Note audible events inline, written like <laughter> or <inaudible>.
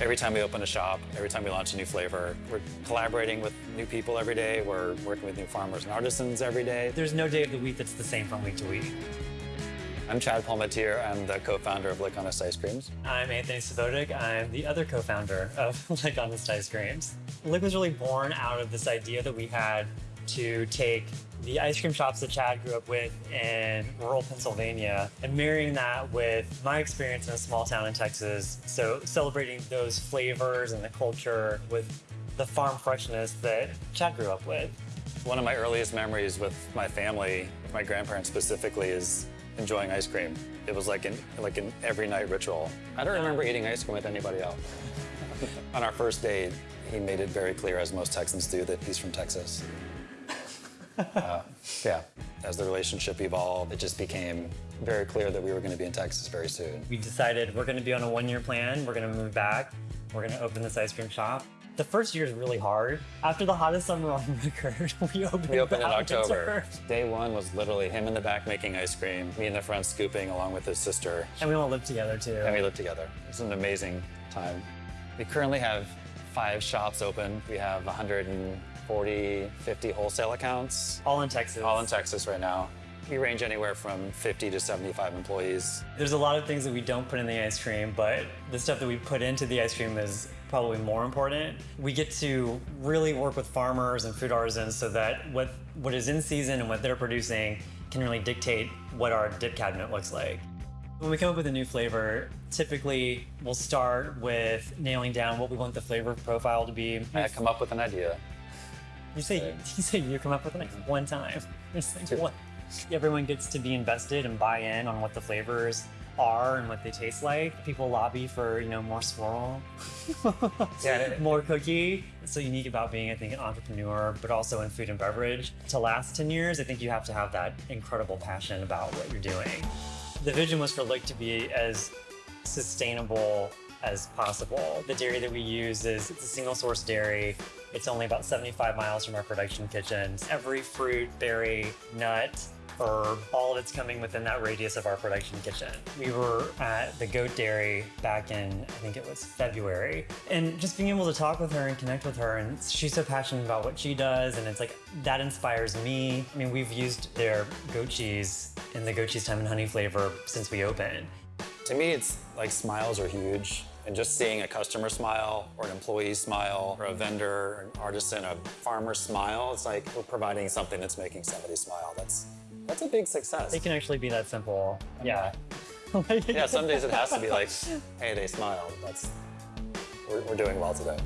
Every time we open a shop, every time we launch a new flavor, we're collaborating with new people every day. We're working with new farmers and artisans every day. There's no day of the week that's the same from week to week. I'm Chad Palmatier. I'm the co-founder of Lick Honest Ice Creams. I'm Anthony Sobotik. I'm the other co-founder of <laughs> Lick Honest Ice Creams. Lick was really born out of this idea that we had to take the ice cream shops that Chad grew up with in rural Pennsylvania and marrying that with my experience in a small town in Texas. So celebrating those flavors and the culture with the farm freshness that Chad grew up with. One of my earliest memories with my family, my grandparents specifically, is enjoying ice cream. It was like an, like an every night ritual. I don't remember eating ice cream with anybody else. <laughs> On our first date, he made it very clear, as most Texans do, that he's from Texas. Uh, yeah. As the relationship evolved, it just became very clear that we were going to be in Texas very soon. We decided we're going to be on a one-year plan. We're going to move back. We're going to open this ice cream shop. The first year is really hard. After the hottest summer <laughs> on record, we opened, we opened in October. Day one was literally him in the back making ice cream, me in the front scooping along with his sister. And we all lived together too. And we lived together. It was an amazing time. We currently have five shops open. We have 140, 50 wholesale accounts. All in Texas. All in Texas right now. We range anywhere from 50 to 75 employees. There's a lot of things that we don't put in the ice cream, but the stuff that we put into the ice cream is probably more important. We get to really work with farmers and food artisans so that what, what is in season and what they're producing can really dictate what our dip cabinet looks like. When we come up with a new flavor, typically we'll start with nailing down what we want the flavor profile to be. I come up with an idea. You say <laughs> you say you come up with it like one time. It's like one. Everyone gets to be invested and buy in on what the flavors are and what they taste like. People lobby for, you know, more swirl, <laughs> yeah, <laughs> more cookie. It's so unique about being, I think, an entrepreneur, but also in food and beverage. To last 10 years, I think you have to have that incredible passion about what you're doing. The vision was for Lick to be as sustainable as possible. The dairy that we use is it's a single source dairy. It's only about 75 miles from our production kitchens. Every fruit, berry, nut, herb, all of it's coming within that radius of our production kitchen. We were at the goat dairy back in, I think it was February, and just being able to talk with her and connect with her, and she's so passionate about what she does, and it's like, that inspires me. I mean, we've used their goat cheese in the goat cheese thyme and honey flavor since we opened. To me, it's like smiles are huge. And just seeing a customer smile or an employee smile or a vendor, an artisan, a farmer smile, it's like we're providing something that's making somebody smile. That's that's a big success. It can actually be that simple. Yeah. <laughs> yeah, some days it has to be like, hey, they smiled. That's we're, we're doing well today.